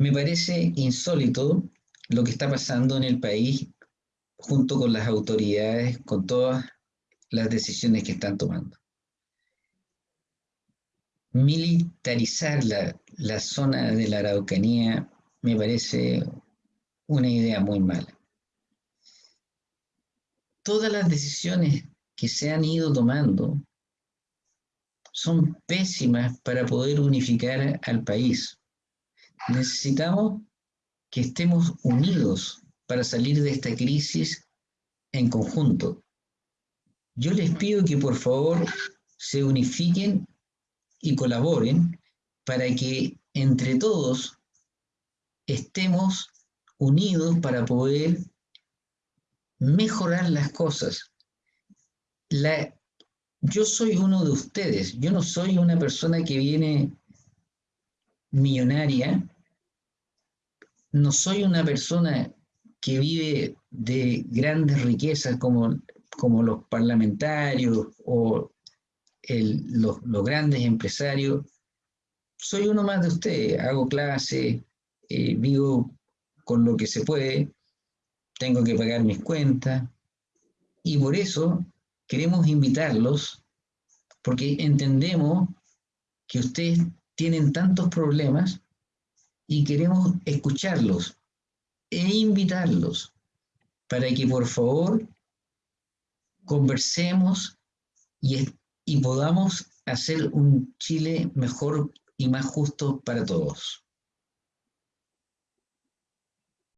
Me parece insólito lo que está pasando en el país junto con las autoridades, con todas las decisiones que están tomando. Militarizar la, la zona de la Araucanía me parece una idea muy mala. Todas las decisiones que se han ido tomando son pésimas para poder unificar al país. Necesitamos que estemos unidos para salir de esta crisis en conjunto. Yo les pido que por favor se unifiquen y colaboren para que entre todos estemos unidos para poder mejorar las cosas. Yo soy uno de ustedes, yo no soy una persona que viene millonaria, no soy una persona que vive de grandes riquezas como, como los parlamentarios o los, los, grandes empresarios. Soy uno más de ustedes, hago clase, eh, vivo con lo que se puede, tengo que pagar mis cuentas y por eso queremos invitarlos porque entendemos que ustedes tienen tantos problemas y queremos escucharlos e invitarlos para que por favor conversemos y, podamos hacer un Chile mejor y más justo para todos.